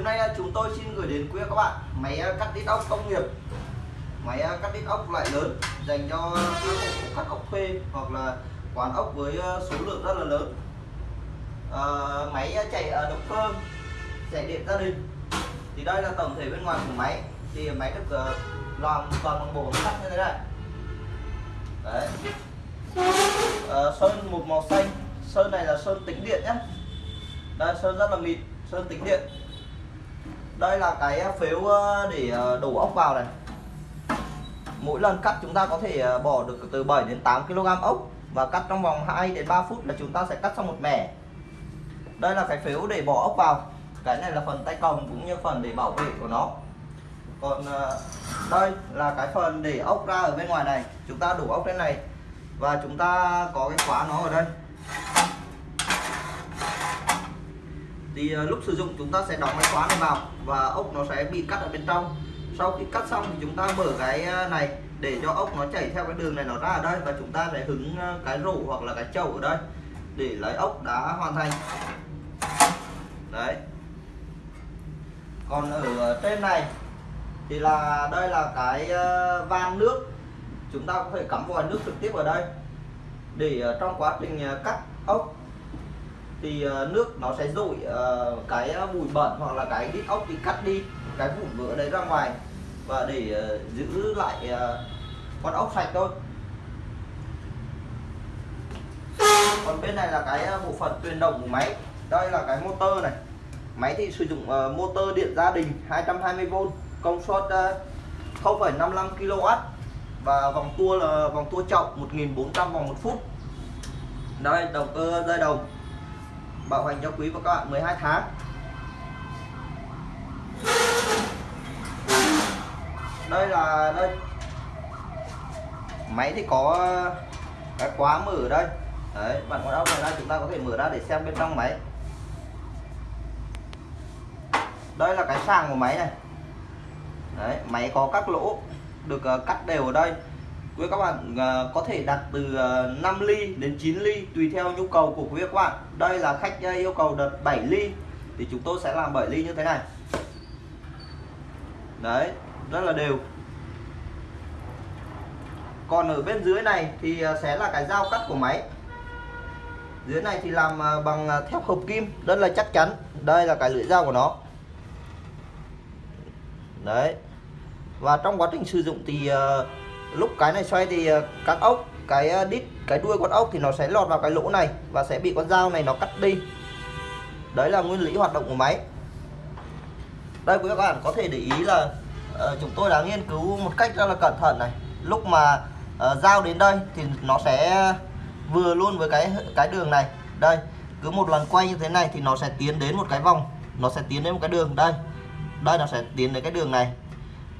hôm nay ờ, chúng tôi xin gửi đến quý các bạn máy ờ, cắt đít ốc công nghiệp. Máy ờ, cắt đít ốc loại lớn dành cho các hộ cắt ốc thuê hoặc là quán ốc với số lượng rất là lớn. À, máy chạy động cơ chạy điện gia đình. Thì đây là tổng thể bên ngoài của máy. Thì máy được làm toàn bằng bộ sắt như thế này. Đấy. À, sơn một màu xanh. Sơn này là sơn tĩnh điện nhé đây sơn rất là mịn sơn tĩnh điện đây là cái ờ, phếu ờ, để ờ, đổ ốc vào này. Mỗi lần cắt chúng ta có thể bỏ được từ 7 đến 8 kg ốc và cắt trong vòng 2 đến 3 phút là chúng ta sẽ cắt xong một mẻ. Đây là cái phếu để bỏ ốc vào. Cái này là phần tay cầm cũng như phần để bảo vệ của nó. Còn đây là cái phần để ốc ra ở bên ngoài này. Chúng ta đổ ốc lên này và chúng ta có cái khóa nó ở đây thì uh, lúc sử dụng chúng ta sẽ đóng cái khóa này vào và ốc nó sẽ bị cắt ở bên trong. Sau khi cắt xong thì chúng ta mở cái ờ, này để cho ốc nó chảy theo cái đường này nó ra ở đây và chúng ta sẽ hứng ờ, cái rổ hoặc là cái chậu ở đây để lấy ốc đã hoàn thành. Đấy. Còn ở trên này thì là đây là cái van nước. Chúng ta có thể cắm vòi nước trực tiếp ở đây để trong quá trình cắt ốc thì ờ, nước nó sẽ dội ờ, cái ờ, bụi bẩn hoặc là cái đít ốc bị cắt đi cái vụn vỡ đấy ra ngoài và để giữ lại con ốc sạch thôi. Còn bên này là cái bộ phận truyền động của máy. Đây là cái motor này. Máy thì sử dụng motor điện gia đình 220V công suất 0,55 kW và vòng tua là vòng tua chậu 1400 vòng một phút. Đây động cơ dây đồng bảo hành cho quý và các bạn 12 tháng. Đây là đây. Máy thì có cái khóa mở ở đây. Đấy, bạn con ốc này ra, chúng ta có thể mở ra để xem bên trong máy. Đây là cái sàng của máy này. Đấy, máy có các lỗ được ờ, cắt đều ở đây quý các bạn uh, có thể đặt từ ờ, uh, 5 ly đến 9 ly tùy theo nhu cầu của quý các bạn. Đây là khách uh, yêu cầu đợt 7 ly. Thì chúng tôi sẽ làm 7 ly như thế này. Đấy rất là đều. Còn ở bên dưới này thì sẽ là cái dao cắt của máy. Dưới này thì làm bằng thép hợp kim rất là chắc chắn. Đây là cái lưỡi dao của nó. Đấy. Và trong quá trình sử dụng thì uh, lúc cái này xoay thì ờ, các ốc cái ờ, đít cái đuôi con ốc thì nó sẽ lọt vào cái lỗ này và sẽ bị con dao này nó cắt đi. Đấy là nguyên lý hoạt động của máy. Đây quý các bạn có thể để ý là uh, chúng tôi đã nghiên cứu một cách rất là cẩn thận này. Lúc mà uh, dao đến đây thì nó sẽ vừa luôn với cái cái đường này. Đây cứ một lần quay như thế này thì nó sẽ tiến đến một cái vòng nó sẽ tiến đến một cái đường. Đây đây nó sẽ tiến đến cái đường này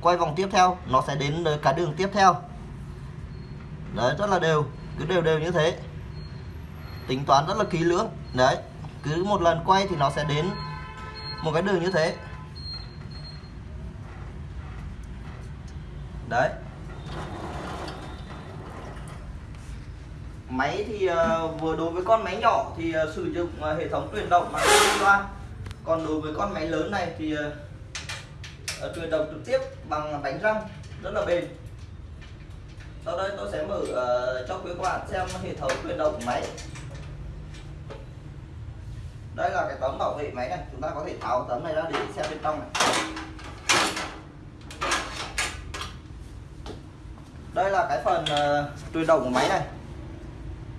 quay vòng tiếp theo, nó sẽ đến cái đường tiếp theo. Đấy, rất là đều, cứ đều đều như thế. Tính toán rất là kỹ lưỡng. Đấy, cứ một lần quay thì nó sẽ đến một cái đường như thế. Đấy. Máy thì ờ, vừa đối với con máy nhỏ thì ờ, sử dụng ờ, hệ thống truyền động bằng loa. Còn đối với con máy lớn này thì Ờ, truyền động trực tiếp bằng bánh răng rất là bền. Sau đây tôi sẽ mở uh, cho quý các bạn xem hệ thống truyền động của máy. Đây là cái tấm bảo vệ máy này chúng ta có thể tháo tấm này ra để xem bên trong này. Đây là cái phần uh, truyền động của máy này.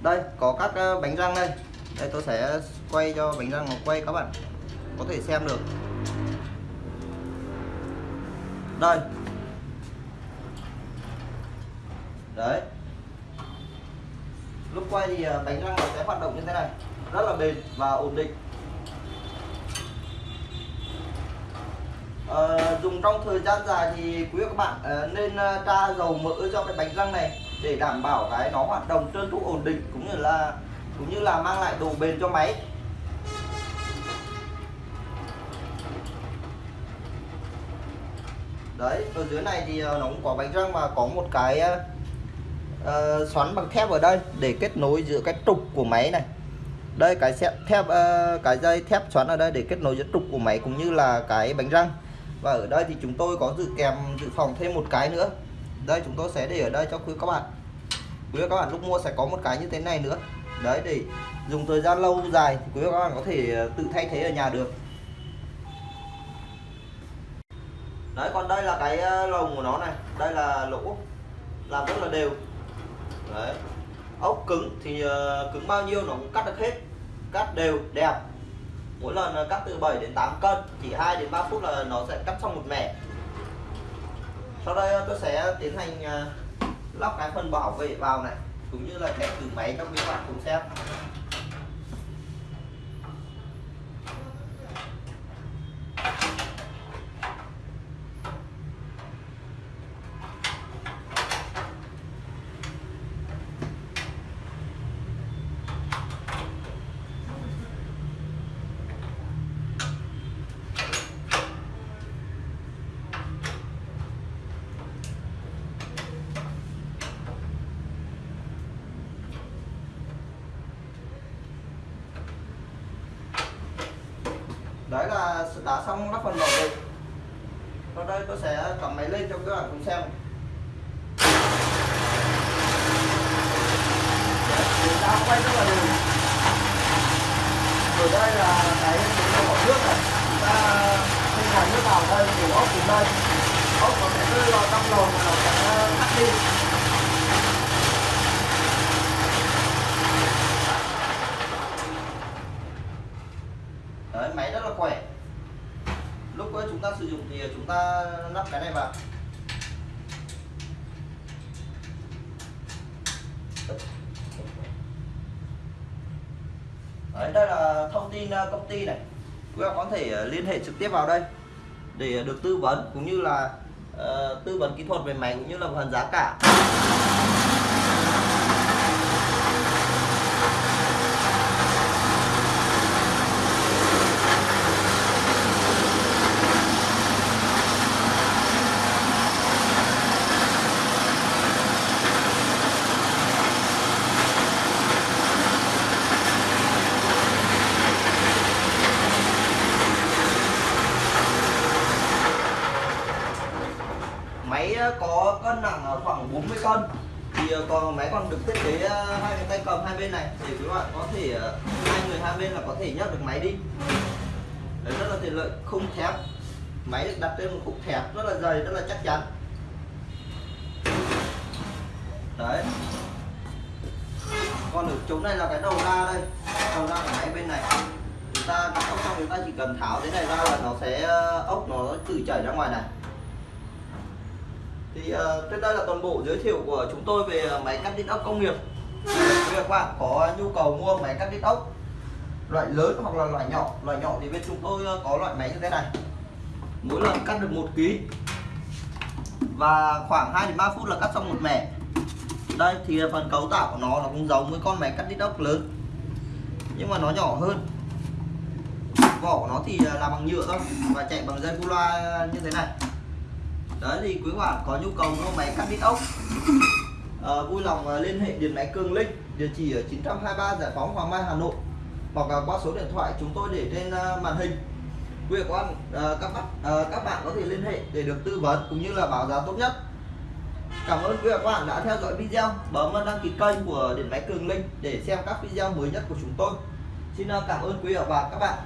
Đây có các uh, bánh răng đây. Đây tôi sẽ quay cho bánh răng nó quay các bạn có thể xem được đây. Đấy. Lúc quay thì à, bánh răng sẽ hoạt động như thế này. Rất là bền và ổn định. À, dùng trong thời gian dài thì quý các bạn à, nên ờ, tra dầu mỡ cho cái bánh răng này để đảm bảo cái nó hoạt động trơn tru ổn định cũng như là cũng như là mang lại độ bền cho máy. Đấy ở dưới này thì ờ, nó cũng có bánh răng và có một cái uh, xoắn bằng thép ở đây để kết nối giữa cái trục của máy này. Đây cái thép uh, cái dây thép xoắn ở đây để kết nối giữa trục của máy cũng như là cái bánh răng. Và ở đây thì chúng tôi có dự kèm dự phòng thêm một cái nữa. Đây chúng tôi sẽ để ở đây cho quý các bạn. Quý các bạn lúc mua sẽ có một cái như thế này nữa. Đấy để dùng thời gian lâu dài thì quý các bạn có thể tự thay thế ở nhà được. Đấy, còn đây là cái ờ, lồng của nó này. Đây là lỗ. Làm rất là đều. Đấy. Ốc cứng thì ờ, cứng bao nhiêu nó cũng cắt được hết. Cắt đều, đẹp. Mỗi lần ờ, cắt từ 7 đến 8 cân, chỉ 2 đến 3 phút là nó sẽ cắt xong một mẻ. Sau đây tôi sẽ tiến hành lắp cái phần bảo vệ vào này, cũng như là test thử máy cho các bạn cùng xem. Đấy là đã xong lắp phần bảo vệ sau đây tôi sẽ cầm máy lên cho các bạn cùng xem. Đã quay rất là đều. Ở đây là cái cái bỏ nước này. Chúng ta không hòa nước vào đây đổ ốc từ đây. Ốc có thể rơi vào trong lồng và nó sẽ tắt đi đấy máy rất là khỏe lúc chúng ta sử dụng thì chúng ta lắp cái này vào. Đấy đây là thông tin ờ, công ty này. Quý bạn có thể ờ, liên hệ trực tiếp vào đây để ờ, được tư vấn cũng như là uh, tư vấn kỹ thuật về máy cũng như là phần giá cả máy ờ, có cân nặng khoảng 40 cân. Thì ờ, còn máy còn được thiết kế ờ, hai cái tay cầm hai bên này. Để các bạn có thể ờ, hai người hai bên là có thể nhấc được máy đi. Đấy, rất là tiện lợi khung thép. Máy được đặt trên một khung thép rất là dày rất là chắc chắn. Đấy. Còn ở chỗ này là cái đầu ra đây. Đầu ra của máy bên này. Chúng ta xong chúng ta chỉ cần tháo thế này ra là nó sẽ ốc nó tự chảy ra ngoài này thì ờ, uh, trên đây là toàn bộ giới thiệu của chúng tôi về ờ, máy cắt đít ốc công nghiệp. Nếu các bạn có nhu cầu mua máy cắt đít ốc loại lớn hoặc là loại nhỏ loại nhỏ thì bên chúng tôi ờ, có loại máy như thế này. Mỗi lần cắt được một ký và khoảng 2 đến 3 phút là cắt xong một mẻ. Đây thì phần cấu tạo của nó nó cũng giống với con máy cắt đít ốc lớn nhưng mà nó nhỏ hơn. Vỏ của nó thì làm bằng nhựa thôi và chạy bằng dây cu loa như thế này đấy thì quý bạn có nhu cầu mua máy cắt đít ốc à, vui lòng uh, liên hệ điện máy Cường Linh địa chỉ ở 923 Giải phóng Hoàng Mai Hà Nội hoặc là qua số điện thoại chúng tôi để trên uh, màn hình. Quý vị quan các bạn các bạn có thể liên hệ để được tư vấn cũng như là báo giá tốt nhất. Cảm ơn quý vị các bạn đã theo dõi video. Bấm đăng ký kênh của điện máy Cường Linh để xem các video mới nhất của chúng tôi. Xin cảm ơn quý vị và các bạn